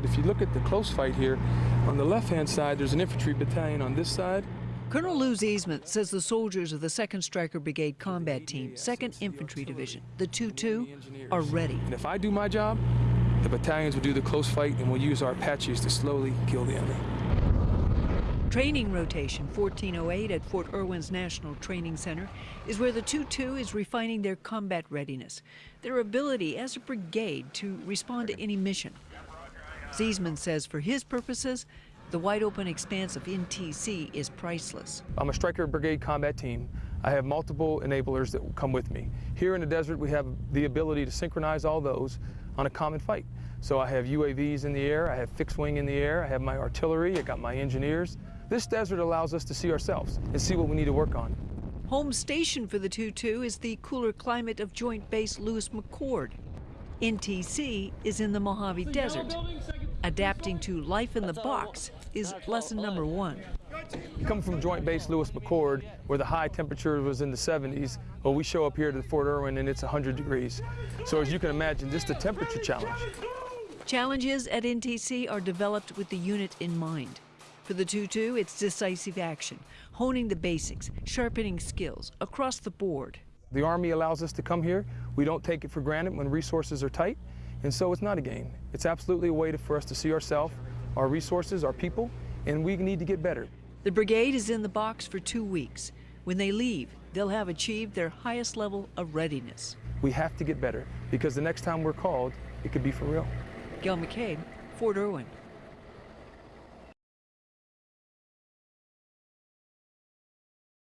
But if you look at the close fight here, on the left-hand side, there's an infantry battalion on this side. Colonel Lou Ziesman says the soldiers of the 2nd Stryker Brigade Combat Team, 2nd Infantry Division, the 2-2, are ready. And if I do my job, the battalions will do the close fight and we'll use our Apaches to slowly kill the enemy. Training Rotation 1408 at Fort Irwin's National Training Center is where the 2-2 is refining their combat readiness, their ability as a brigade to respond to any mission. Ziesman says for his purposes, the wide open expanse of NTC is priceless. I'm a Stryker Brigade combat team. I have multiple enablers that will come with me. Here in the desert, we have the ability to synchronize all those on a common fight. So I have UAVs in the air, I have fixed wing in the air, I have my artillery, I got my engineers. This desert allows us to see ourselves and see what we need to work on. Home station for the 2-2 is the cooler climate of Joint Base Lewis McChord. NTC is in the Mojave Desert. Adapting to life in the box is lesson number one. Come from Joint Base Lewis McChord, where the high temperature was in the 70s. Well, we show up here to Fort Irwin and it's 100 degrees. So as you can imagine, just a temperature challenge. Challenges at NTC are developed with the unit in mind. For the 2-2, it's decisive action, honing the basics, sharpening skills across the board. The Army allows us to come here. We don't take it for granted when resources are tight, and so it's not a game. It's absolutely a way to, for us to see ourselves, our resources, our people, and we need to get better. The brigade is in the box for two weeks. When they leave, they'll have achieved their highest level of readiness. We have to get better because the next time we're called, it could be for real. Gail McCabe, Fort Irwin.